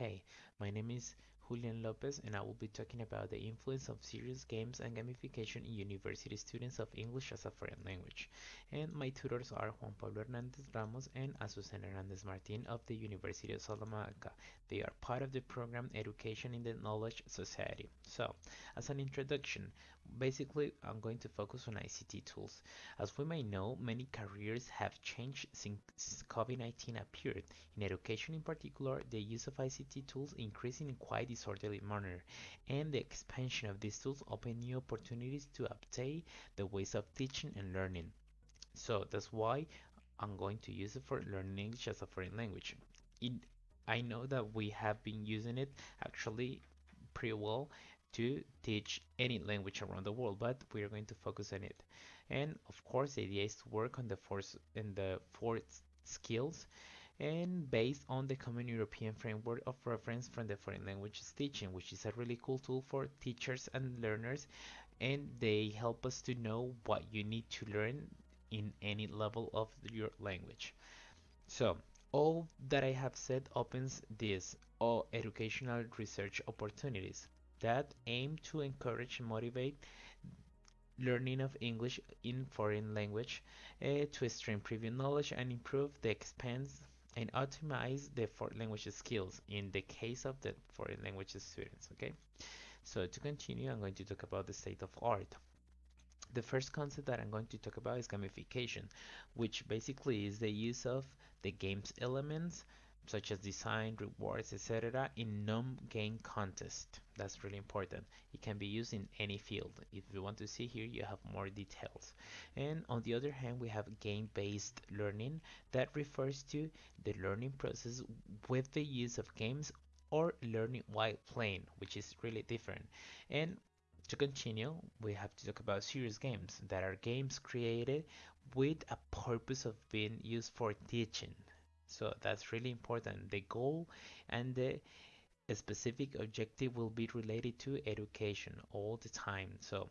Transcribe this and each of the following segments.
Hey, my name is Julian Lopez, and I will be talking about the influence of serious games and gamification in university students of English as a foreign language. And my tutors are Juan Pablo Hernandez Ramos and Azucena Hernandez Martin of the University of Salamanca. They are part of the program Education in the Knowledge Society. So, as an introduction, basically I'm going to focus on ICT tools. As we may know, many careers have changed since COVID-19 appeared. In education in particular, the use of ICT tools increasing in quite disorderly manner, and the expansion of these tools open new opportunities to update the ways of teaching and learning. So that's why I'm going to use it for learning English as a foreign language. It, I know that we have been using it actually pretty well to teach any language around the world, but we are going to focus on it. And of course, the idea is to work on the four in the four skills and based on the Common European Framework of Reference from the Foreign Languages Teaching, which is a really cool tool for teachers and learners, and they help us to know what you need to learn in any level of your language. So, all that I have said opens these all educational research opportunities that aim to encourage and motivate learning of English in foreign language uh, to stream previous knowledge and improve the expense and optimize the foreign language skills in the case of the foreign language students okay? So to continue I'm going to talk about the state of art. The first concept that I'm going to talk about is gamification which basically is the use of the game's elements such as design, rewards, etc. in non-game contest. That's really important. It can be used in any field. If you want to see here, you have more details. And on the other hand, we have game-based learning that refers to the learning process with the use of games or learning while playing, which is really different. And to continue, we have to talk about serious games that are games created with a purpose of being used for teaching. So that's really important. The goal and the specific objective will be related to education all the time. So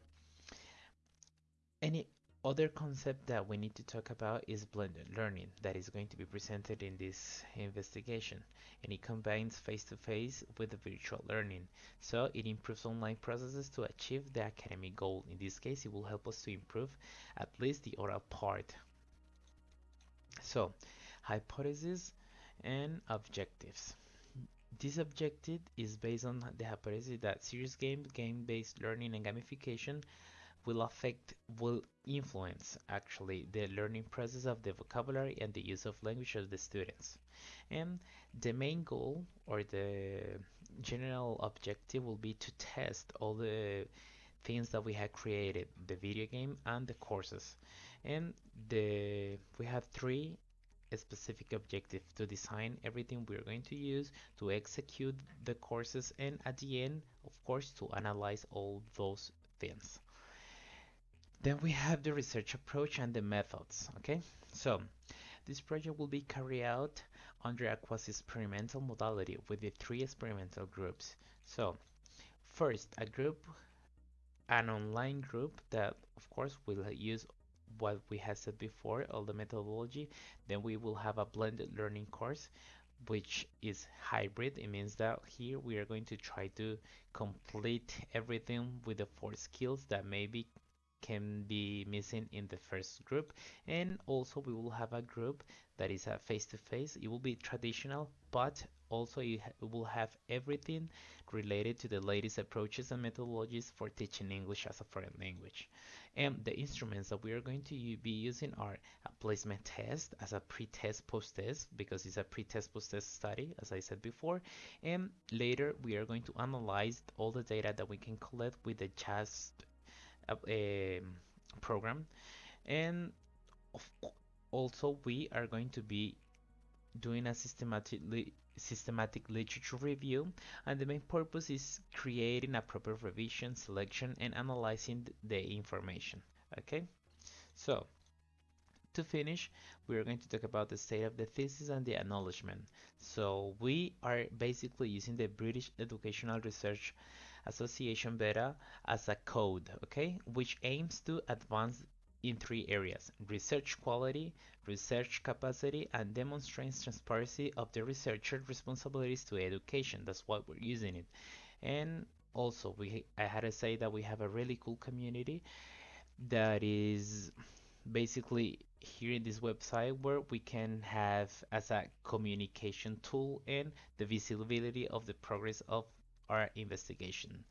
any other concept that we need to talk about is blended learning that is going to be presented in this investigation and it combines face-to-face -face with virtual learning so it improves online processes to achieve the academic goal in this case it will help us to improve at least the oral part so hypothesis and objectives. This objective is based on the hypothesis that serious games, game-based learning and gamification will affect, will influence actually the learning process of the vocabulary and the use of language of the students. And the main goal or the general objective will be to test all the things that we have created, the video game and the courses. And the we have three a specific objective. To design everything we're going to use to execute the courses and at the end of course to analyze all those things. Then we have the research approach and the methods okay? So this project will be carried out under a quasi-experimental modality with the three experimental groups. So first a group an online group that of course will use what we have said before, all the methodology, then we will have a blended learning course which is hybrid. It means that here we are going to try to complete everything with the four skills that maybe can be missing in the first group. And also we will have a group that is a face-to-face. -face. it will be traditional but also you will have everything related to the latest approaches and methodologies for teaching English as a foreign language. And the instruments that we are going to be using are a placement test as a pre-test post-test because it's a pre-test post-test study as I said before. And later we are going to analyze all the data that we can collect with the JASP uh, program. And also we are going to be doing a systematically systematic literature review. And the main purpose is creating a proper revision selection and analyzing the information. Okay? So to finish we are going to talk about the state of the thesis and the acknowledgement so we are basically using the British Educational Research Association BERA as a code okay which aims to advance in three areas research quality, research capacity, and demonstrates transparency of the researcher's responsibilities to education. That's why we're using it. And also, we I had to say that we have a really cool community that is basically here in this website where we can have as a communication tool and the visibility of the progress of our investigation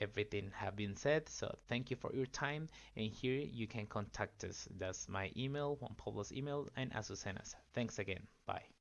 everything have been said. So thank you for your time. And here you can contact us. That's my email, Juan Pablo's email, and Azucena's. Thanks again. Bye.